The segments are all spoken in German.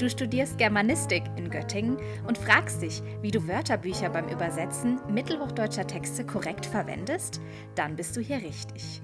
Du studierst Germanistik in Göttingen und fragst dich, wie du Wörterbücher beim Übersetzen mittelhochdeutscher Texte korrekt verwendest? Dann bist du hier richtig.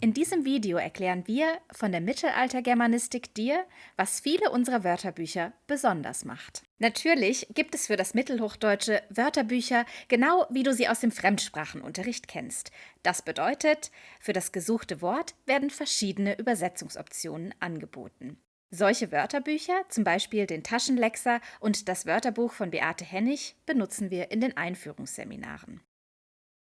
In diesem Video erklären wir von der Mittelaltergermanistik dir, was viele unserer Wörterbücher besonders macht. Natürlich gibt es für das Mittelhochdeutsche Wörterbücher, genau wie du sie aus dem Fremdsprachenunterricht kennst. Das bedeutet, für das gesuchte Wort werden verschiedene Übersetzungsoptionen angeboten. Solche Wörterbücher, zum Beispiel den Taschenlexer und das Wörterbuch von Beate Hennig, benutzen wir in den Einführungsseminaren.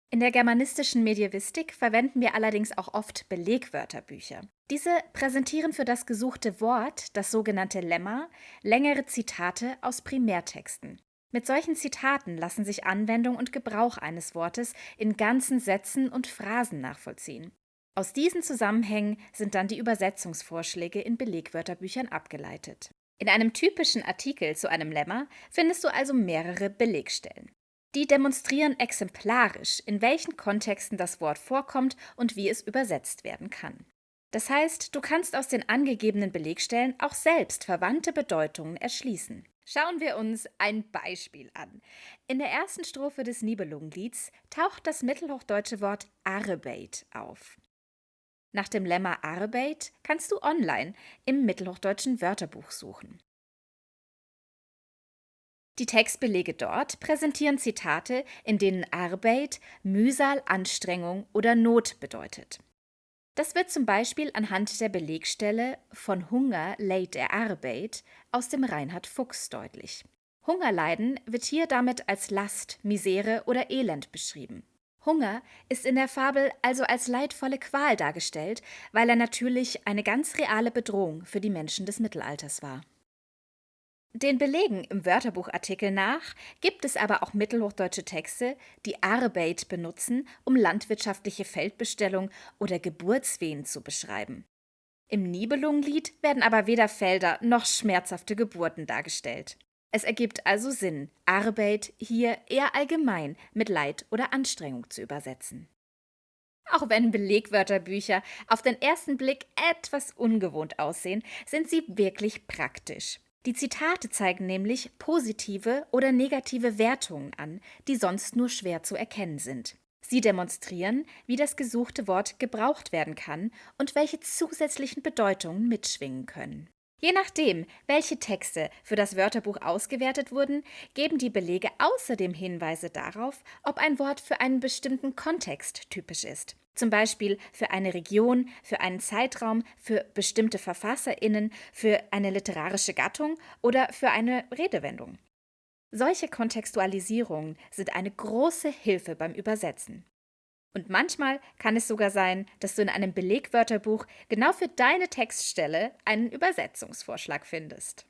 In der germanistischen Medievistik verwenden wir allerdings auch oft Belegwörterbücher. Diese präsentieren für das gesuchte Wort, das sogenannte Lemma, längere Zitate aus Primärtexten. Mit solchen Zitaten lassen sich Anwendung und Gebrauch eines Wortes in ganzen Sätzen und Phrasen nachvollziehen. Aus diesen Zusammenhängen sind dann die Übersetzungsvorschläge in Belegwörterbüchern abgeleitet. In einem typischen Artikel zu einem Lemma findest du also mehrere Belegstellen. Die demonstrieren exemplarisch, in welchen Kontexten das Wort vorkommt und wie es übersetzt werden kann. Das heißt, du kannst aus den angegebenen Belegstellen auch selbst verwandte Bedeutungen erschließen. Schauen wir uns ein Beispiel an. In der ersten Strophe des Nibelungenlieds taucht das mittelhochdeutsche Wort Arbeit auf. Nach dem Lemma Arbeit kannst du online im mittelhochdeutschen Wörterbuch suchen. Die Textbelege dort präsentieren Zitate, in denen Arbeit Mühsal, Anstrengung oder Not bedeutet. Das wird zum Beispiel anhand der Belegstelle von Hunger leid er Arbeit aus dem Reinhard Fuchs deutlich. Hungerleiden wird hier damit als Last, Misere oder Elend beschrieben. Hunger ist in der Fabel also als leidvolle Qual dargestellt, weil er natürlich eine ganz reale Bedrohung für die Menschen des Mittelalters war. Den Belegen im Wörterbuchartikel nach gibt es aber auch mittelhochdeutsche Texte, die Arbeit benutzen, um landwirtschaftliche Feldbestellung oder Geburtswehen zu beschreiben. Im Nibelungenlied werden aber weder Felder noch schmerzhafte Geburten dargestellt. Es ergibt also Sinn, Arbeit hier eher allgemein mit Leid oder Anstrengung zu übersetzen. Auch wenn Belegwörterbücher auf den ersten Blick etwas ungewohnt aussehen, sind sie wirklich praktisch. Die Zitate zeigen nämlich positive oder negative Wertungen an, die sonst nur schwer zu erkennen sind. Sie demonstrieren, wie das gesuchte Wort gebraucht werden kann und welche zusätzlichen Bedeutungen mitschwingen können. Je nachdem, welche Texte für das Wörterbuch ausgewertet wurden, geben die Belege außerdem Hinweise darauf, ob ein Wort für einen bestimmten Kontext typisch ist. Zum Beispiel für eine Region, für einen Zeitraum, für bestimmte VerfasserInnen, für eine literarische Gattung oder für eine Redewendung. Solche Kontextualisierungen sind eine große Hilfe beim Übersetzen. Und manchmal kann es sogar sein, dass du in einem Belegwörterbuch genau für deine Textstelle einen Übersetzungsvorschlag findest.